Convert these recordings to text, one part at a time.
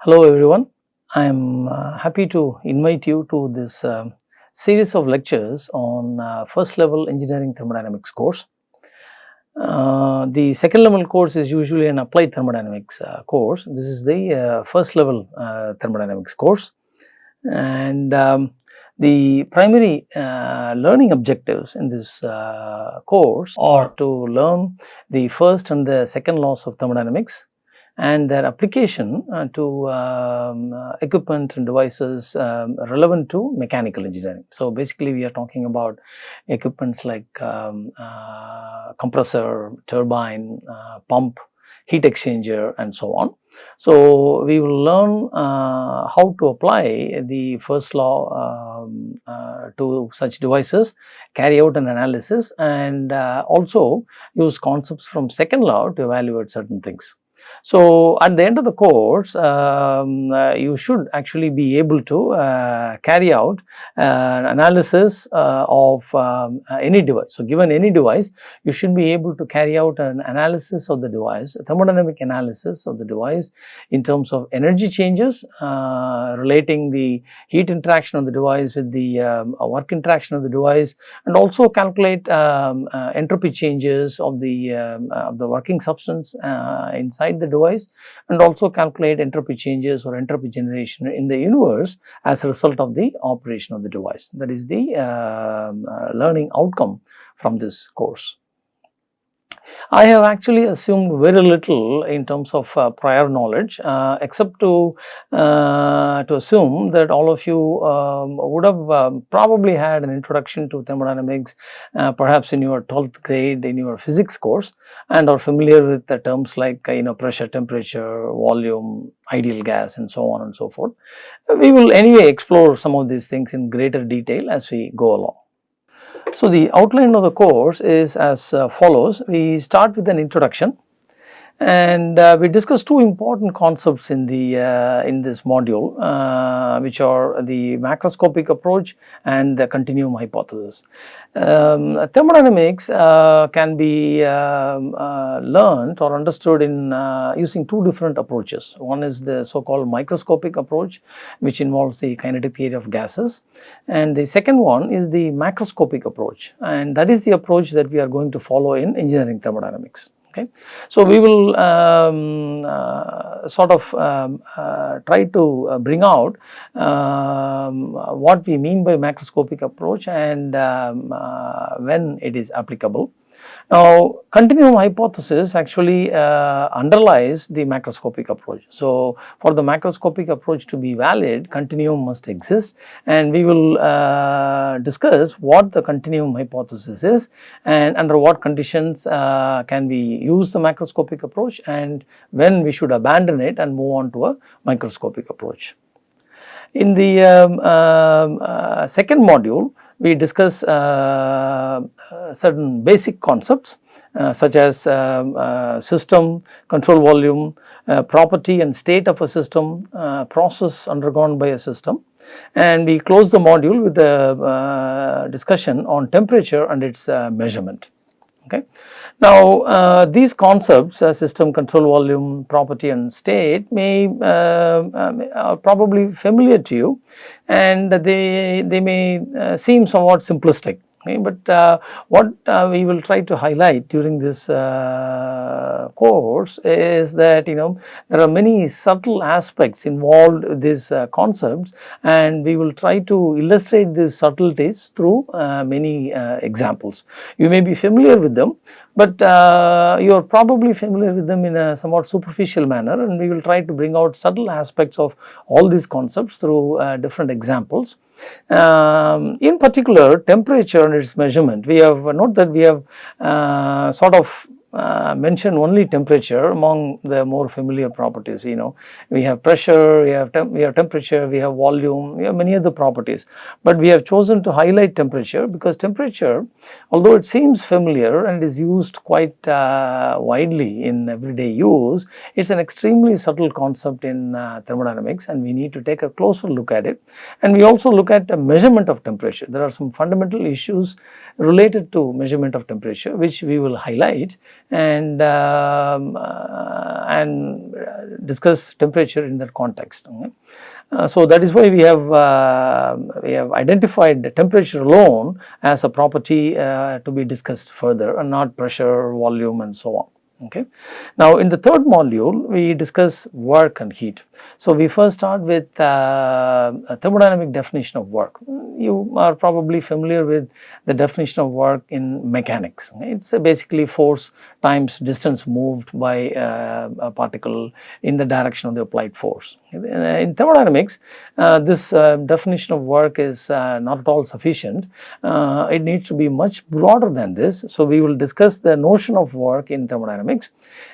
Hello everyone, I am uh, happy to invite you to this uh, series of lectures on uh, first level engineering thermodynamics course. Uh, the second level course is usually an applied thermodynamics uh, course. This is the uh, first level thermodynamics course and um, the primary learning objectives in this course are to learn the first and the second laws of thermodynamics and their application uh, to um, uh, equipment and devices um, relevant to mechanical engineering. So, basically we are talking about equipments like um, uh, compressor, turbine, uh, pump, heat exchanger and so on. So, we will learn uh, how to apply the first law um, uh, to such devices, carry out an analysis and also use concepts from second law to evaluate certain things. So, at the end of the course um, uh, you should actually be able to uh, carry out uh, analysis uh, of um, uh, any device. So, given any device you should be able to carry out an analysis of the device, thermodynamic analysis of the device in terms of energy changes uh, relating the heat interaction of the device with the um, work interaction of the device and also calculate um, entropy changes of the, um, of the working substance inside inside the device and also calculate entropy changes or entropy generation in the universe as a result of the operation of the device. That is the uh, uh, learning outcome from this course. I have actually assumed very little in terms of uh, prior knowledge uh, except to, uh, to assume that all of you um, would have um, probably had an introduction to thermodynamics uh, perhaps in your 12th grade in your physics course and are familiar with the terms like uh, you know pressure, temperature, volume, ideal gas and so on and so forth. We will anyway explore some of these things in greater detail as we go along. So, the outline of the course is as uh, follows. We start with an introduction and uh, we discuss two important concepts in the uh, in this module uh, which are the macroscopic approach and the continuum hypothesis. Um, thermodynamics uh, can be um, uh, learned or understood in uh, using two different approaches. One is the so called microscopic approach which involves the kinetic theory of gases and the second one is the macroscopic approach and that is the approach that we are going to follow in engineering thermodynamics okay. So, we will um, uh, sort of um, uh, try to uh, bring out um, what we mean by macroscopic approach and um, uh, when it is applicable. Now, continuum hypothesis actually uh, underlies the macroscopic approach. So, for the macroscopic approach to be valid, continuum must exist and we will uh, discuss what the continuum hypothesis is and under what conditions uh, can we use the macroscopic approach and when we should abandon it and move on to a microscopic approach. In the um, um uh, second module, we discuss uh, uh, certain basic concepts uh, such as system, control volume, property and state of a system, process undergone by a system and we close the module with a discussion on temperature and its measurement. Okay. Now, uh, these concepts uh, system control volume property and state may uh, uh probably familiar to you and they, they may uh, seem somewhat simplistic. Okay, but uh, what uh, we will try to highlight during this uh, course is that you know there are many subtle aspects involved with these uh, concepts and we will try to illustrate these subtleties through uh, many uh, examples. You may be familiar with them but uh, you are probably familiar with them in a somewhat superficial manner and we will try to bring out subtle aspects of all these concepts through uh, different examples. Um, in particular temperature and its measurement we have note that we have uh, sort of uh, mention only temperature among the more familiar properties you know. We have pressure we have we have temperature we have volume we have many other properties. But we have chosen to highlight temperature because temperature although it seems familiar and is used quite uh, widely in everyday use it's an extremely subtle concept in uh, thermodynamics and we need to take a closer look at it. And we also look at the measurement of temperature. There are some fundamental issues related to measurement of temperature which we will highlight and um, uh, and discuss temperature in that context. Uh, so that is why we have uh, we have identified the temperature alone as a property uh, to be discussed further and not pressure, volume and so on. Okay. Now, in the third module we discuss work and heat. So, we first start with uh, a thermodynamic definition of work. You are probably familiar with the definition of work in mechanics. It is basically force times distance moved by uh, a particle in the direction of the applied force. In thermodynamics, uh, this uh, definition of work is uh, not at all sufficient. Uh, it needs to be much broader than this. So, we will discuss the notion of work in thermodynamics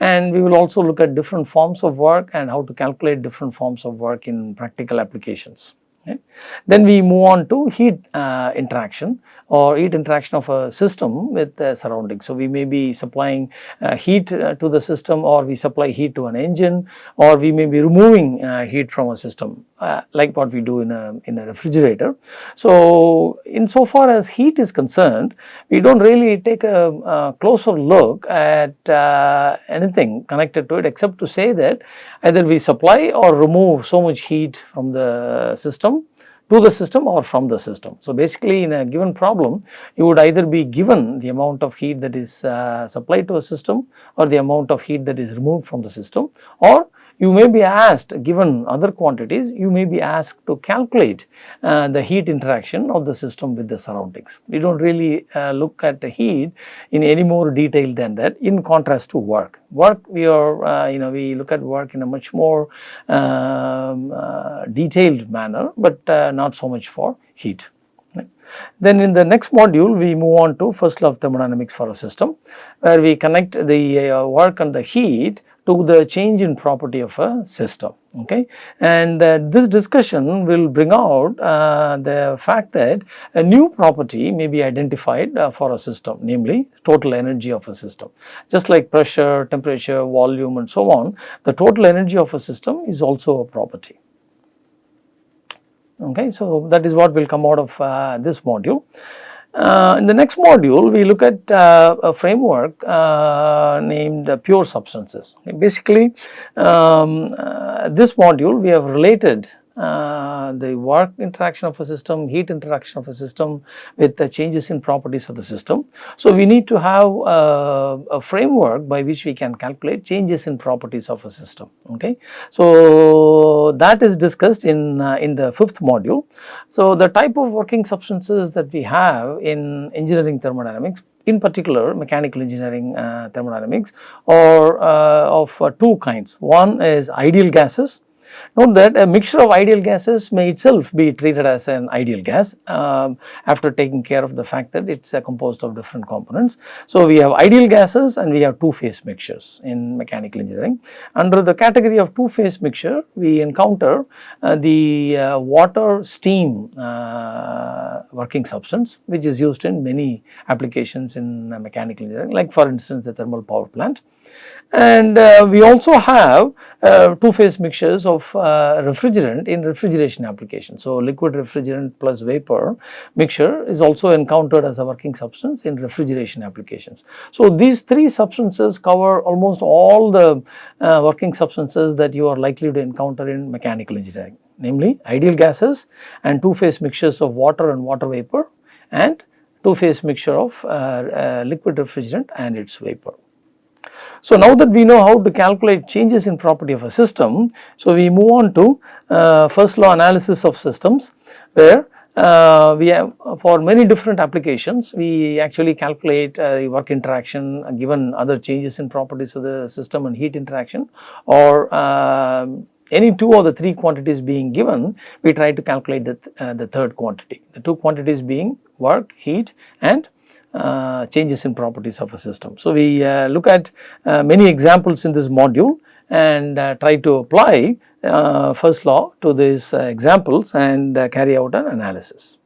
and we will also look at different forms of work and how to calculate different forms of work in practical applications. Okay. Then we move on to heat uh, interaction or heat interaction of a system with the surroundings. So, we may be supplying uh, heat uh, to the system or we supply heat to an engine or we may be removing uh, heat from a system uh, like what we do in a, in a refrigerator. So, in so far as heat is concerned, we do not really take a, a, closer look at uh, anything connected to it except to say that either we supply or remove so much heat from the system to the system or from the system. So, basically in a given problem you would either be given the amount of heat that is uh, supplied to a system or the amount of heat that is removed from the system or you may be asked given other quantities you may be asked to calculate uh, the heat interaction of the system with the surroundings. We do not really uh, look at the heat in any more detail than that in contrast to work. Work we are uh, you know we look at work in a much more um, uh, detailed manner but uh, not so much for heat. Then in the next module we move on to first law of thermodynamics for a system where we connect the uh, work and the heat to the change in property of a system okay? And uh, this discussion will bring out uh, the fact that a new property may be identified uh, for a system namely total energy of a system. Just like pressure temperature volume and so on the total energy of a system is also a property okay so that is what will come out of uh, this module uh, in the next module, we look at uh, a framework uh, named pure substances. Basically, um, uh, this module we have related uh, the work interaction of a system, heat interaction of a system with the changes in properties of the system. So, we need to have uh, a framework by which we can calculate changes in properties of a system. Okay. So, that is discussed in, uh, in the fifth module. So, the type of working substances that we have in engineering thermodynamics in particular mechanical engineering uh, thermodynamics or uh, of two kinds. One is ideal gases Note that a mixture of ideal gases may itself be treated as an ideal gas um, after taking care of the fact that it is composed of different components. So, we have ideal gases and we have two phase mixtures in mechanical engineering. Under the category of two phase mixture, we encounter uh, the uh, water steam uh, working substance which is used in many applications in uh, mechanical engineering like for instance the thermal power plant. And uh, we also have uh, two phase mixtures of uh, refrigerant in refrigeration application. So, liquid refrigerant plus vapor mixture is also encountered as a working substance in refrigeration applications. So, these three substances cover almost all the uh, working substances that you are likely to encounter in mechanical engineering namely ideal gases and two phase mixtures of water and water vapor and two phase mixture of uh, uh, liquid refrigerant and its vapor. So, now that we know how to calculate changes in property of a system, so we move on to uh, first law analysis of systems where uh, we have for many different applications we actually calculate uh, work interaction uh, given other changes in properties of the system and heat interaction or um, any two of the three quantities being given we try to calculate the, th uh, the third quantity. The two quantities being work heat and uh, changes in properties of a system. So, we uh, look at uh, many examples in this module and uh, try to apply uh, first law to these examples and carry out an analysis.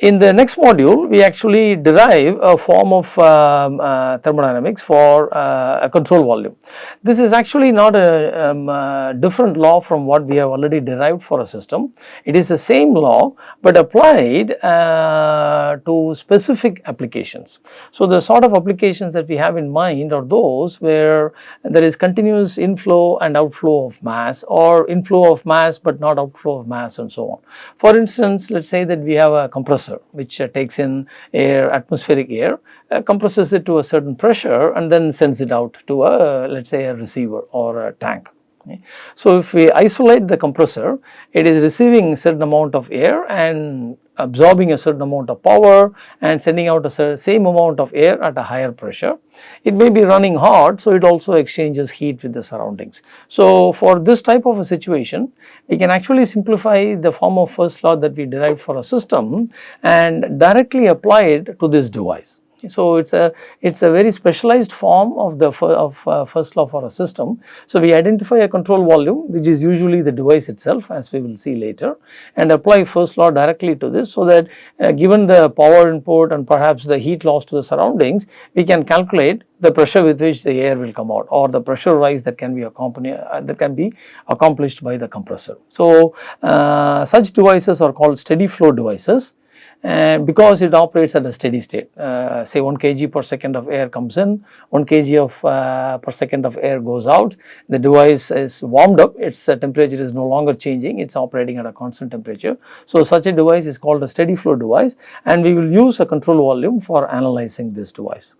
In the next module we actually derive a form of um, uh, thermodynamics for uh, a control volume. This is actually not a um, uh, different law from what we have already derived for a system. It is the same law but applied uh, to specific applications. So, the sort of applications that we have in mind are those where there is continuous inflow and outflow of mass or inflow of mass but not outflow of mass and so on. For instance, let us say that we have a compressor which uh, takes in air atmospheric air uh, compresses it to a certain pressure and then sends it out to a let us say a receiver or a tank. Okay. So, if we isolate the compressor it is receiving certain amount of air and absorbing a certain amount of power and sending out a same amount of air at a higher pressure. It may be running hot, so it also exchanges heat with the surroundings. So, for this type of a situation, we can actually simplify the form of first law that we derived for a system and directly apply it to this device. So, it is a it is a very specialized form of the of uh, first law for a system. So, we identify a control volume which is usually the device itself as we will see later and apply first law directly to this so that uh, given the power input and perhaps the heat loss to the surroundings we can calculate the pressure with which the air will come out or the pressure rise that can be accompanied uh, that can be accomplished by the compressor. So, uh, such devices are called steady flow devices and because it operates at a steady state uh, say 1 kg per second of air comes in 1 kg of uh, per second of air goes out the device is warmed up its uh, temperature is no longer changing it is operating at a constant temperature. So, such a device is called a steady flow device and we will use a control volume for analyzing this device.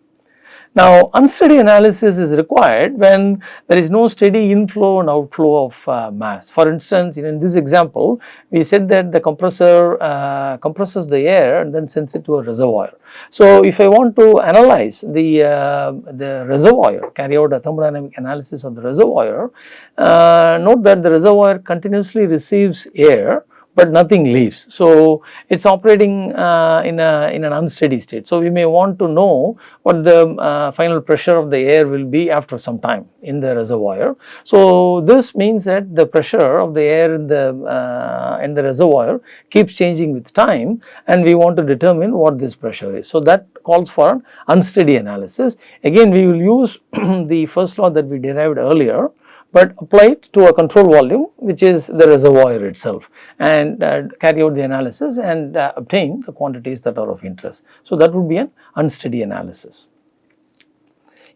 Now, unsteady analysis is required when there is no steady inflow and outflow of uh, mass. For instance, in this example, we said that the compressor uh, compresses the air and then sends it to a reservoir. So, if I want to analyze the, uh, the reservoir, carry out a thermodynamic analysis of the reservoir, uh, note that the reservoir continuously receives air but nothing leaves. So, it is operating uh, in, a, in an unsteady state. So, we may want to know what the uh, final pressure of the air will be after some time in the reservoir. So, this means that the pressure of the air in the, uh, in the reservoir keeps changing with time and we want to determine what this pressure is. So, that calls for an unsteady analysis. Again we will use the first law that we derived earlier but apply it to a control volume which is the reservoir itself and uh, carry out the analysis and uh, obtain the quantities that are of interest. So, that would be an unsteady analysis.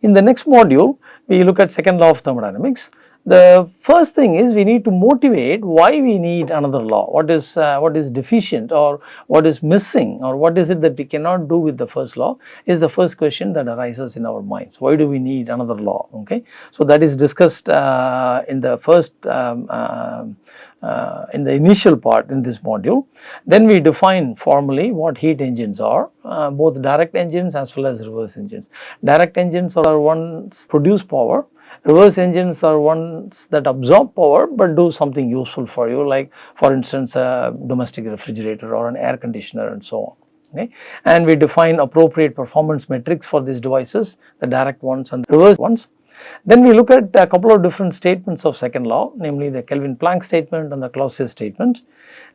In the next module, we look at second law of thermodynamics. The first thing is we need to motivate why we need another law, what is uh, what is deficient or what is missing or what is it that we cannot do with the first law is the first question that arises in our minds. Why do we need another law? Okay. So, that is discussed uh, in the first um, uh, uh, in the initial part in this module. Then we define formally what heat engines are, uh, both direct engines as well as reverse engines. Direct engines are ones produce power Reverse engines are ones that absorb power but do something useful for you like for instance a domestic refrigerator or an air conditioner and so on. Okay. And we define appropriate performance metrics for these devices, the direct ones and the reverse ones. Then we look at a couple of different statements of second law, namely the Kelvin-Planck statement and the Clausius statement.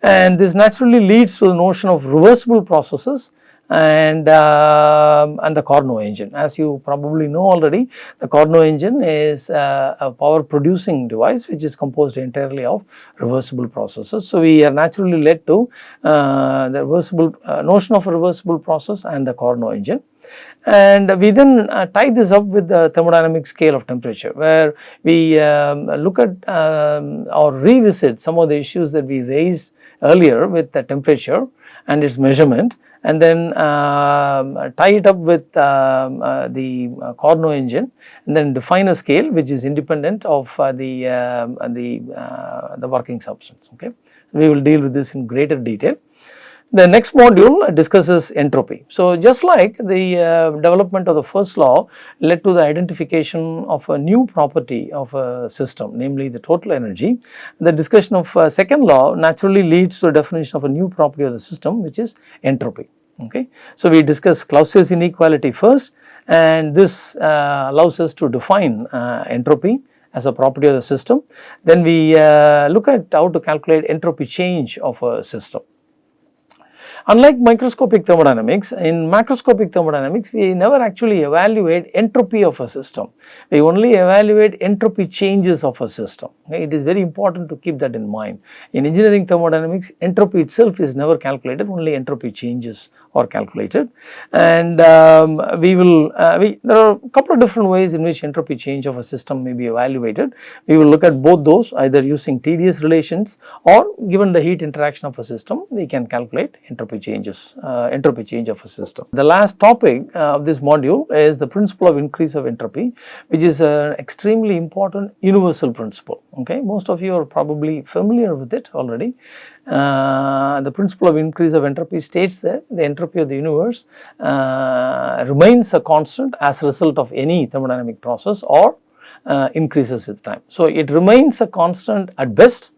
And this naturally leads to the notion of reversible processes and uh, and the Carnot engine. As you probably know already, the Carnot engine is uh, a power producing device which is composed entirely of reversible processes. So, we are naturally led to uh, the reversible uh, notion of a reversible process and the Carnot engine. And we then uh, tie this up with the thermodynamic scale of temperature where we um, look at um, or revisit some of the issues that we raised earlier with the temperature and its measurement and then uh, tie it up with um, uh, the uh, Carnot engine and then define a scale which is independent of uh, the, um, the, uh, the working substance. Okay. So, we will deal with this in greater detail. The next module discusses entropy. So, just like the uh, development of the first law led to the identification of a new property of a system namely the total energy, the discussion of uh, second law naturally leads to a definition of a new property of the system which is entropy. Okay. So, we discuss Clausius inequality first and this uh, allows us to define uh, entropy as a property of the system. Then we uh, look at how to calculate entropy change of a system. Unlike microscopic thermodynamics, in macroscopic thermodynamics, we never actually evaluate entropy of a system. We only evaluate entropy changes of a system. It is very important to keep that in mind. In engineering thermodynamics, entropy itself is never calculated, only entropy changes are calculated. And um, we will, uh, we, there are a couple of different ways in which entropy change of a system may be evaluated. We will look at both those either using TDS relations or given the heat interaction of a system, we can calculate entropy changes, uh, entropy change of a system. The last topic uh, of this module is the principle of increase of entropy, which is an extremely important universal principle. Okay, most of you are probably familiar with it already. Uh, the principle of increase of entropy states that the entropy of the universe uh, remains a constant as a result of any thermodynamic process or uh, increases with time. So, it remains a constant at best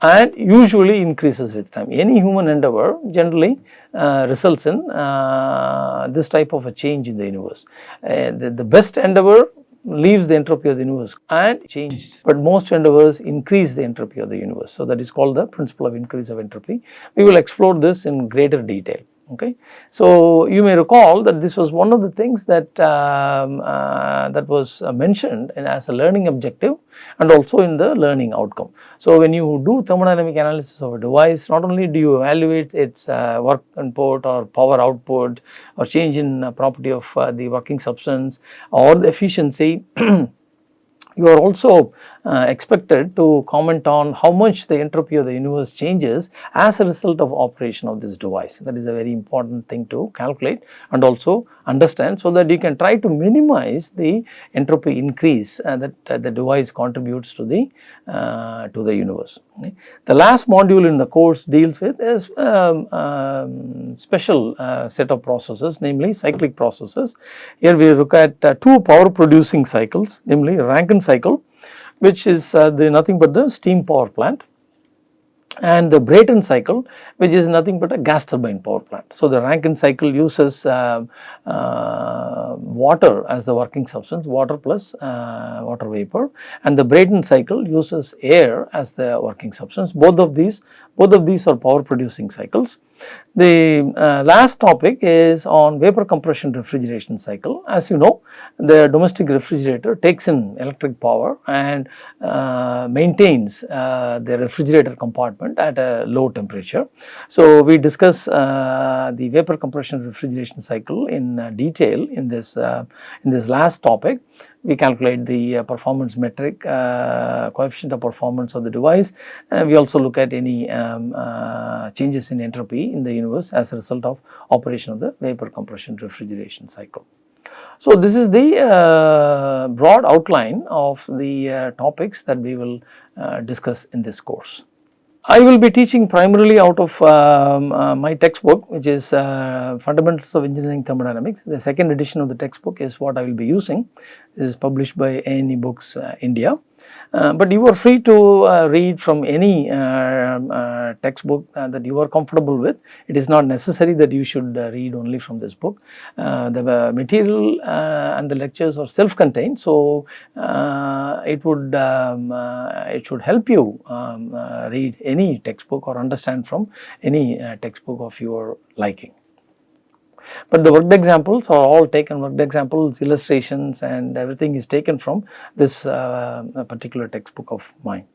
and usually increases with time. Any human endeavor generally uh, results in uh, this type of a change in the universe. Uh, the, the, best endeavor leaves the entropy of the universe and changed, but most endeavors increase the entropy of the universe. So, that is called the principle of increase of entropy. We will explore this in greater detail okay. So, you may recall that this was one of the things that um, uh, that was uh, mentioned as a learning objective and also in the learning outcome. So, when you do thermodynamic analysis of a device not only do you evaluate its uh, work input or power output or change in uh, property of uh, the working substance or the efficiency you are also uh, expected to comment on how much the entropy of the universe changes as a result of operation of this device. That is a very important thing to calculate and also understand so that you can try to minimize the entropy increase uh, that uh, the device contributes to the uh, to the universe. Okay. The last module in the course deals with is um, um, special uh, set of processes namely cyclic processes. Here we look at uh, two power producing cycles namely Rankine cycle which is uh, the nothing but the steam power plant and the Brayton cycle which is nothing but a gas turbine power plant. So, the Rankine cycle uses uh, uh, water as the working substance water plus uh, water vapor and the Brayton cycle uses air as the working substance both of these both of these are power producing cycles. The uh, last topic is on vapor compression refrigeration cycle. As you know, the domestic refrigerator takes in electric power and uh, maintains uh, the refrigerator compartment at a low temperature. So, we discuss uh, the vapor compression refrigeration cycle in uh, detail in this uh, in this last topic we calculate the uh, performance metric, uh, coefficient of performance of the device. And we also look at any um, uh, changes in entropy in the universe as a result of operation of the vapor compression refrigeration cycle. So, this is the uh, broad outline of the uh, topics that we will uh, discuss in this course. I will be teaching primarily out of um, uh, my textbook which is uh, Fundamentals of Engineering Thermodynamics. The second edition of the textbook is what I will be using. This is published by Ane Books uh, India. Uh, but you are free to uh, read from any um, uh, textbook that you are comfortable with. It is not necessary that you should read only from this book. the material and the lectures are self-contained. So, it would um, it should help you um, read any textbook or understand from any textbook of your liking. But the worked examples are all taken worked examples, illustrations and everything is taken from this uh, particular textbook of mine.